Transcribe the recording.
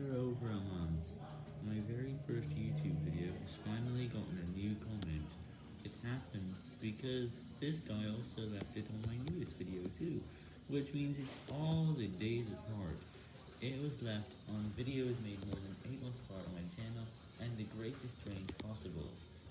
After over a month, my very first YouTube video has finally gotten a new comment. It happened because this guy also left it on my newest video too, which means it's all the days apart. It was left on videos made more than 8 months apart on my channel, and the greatest range possible.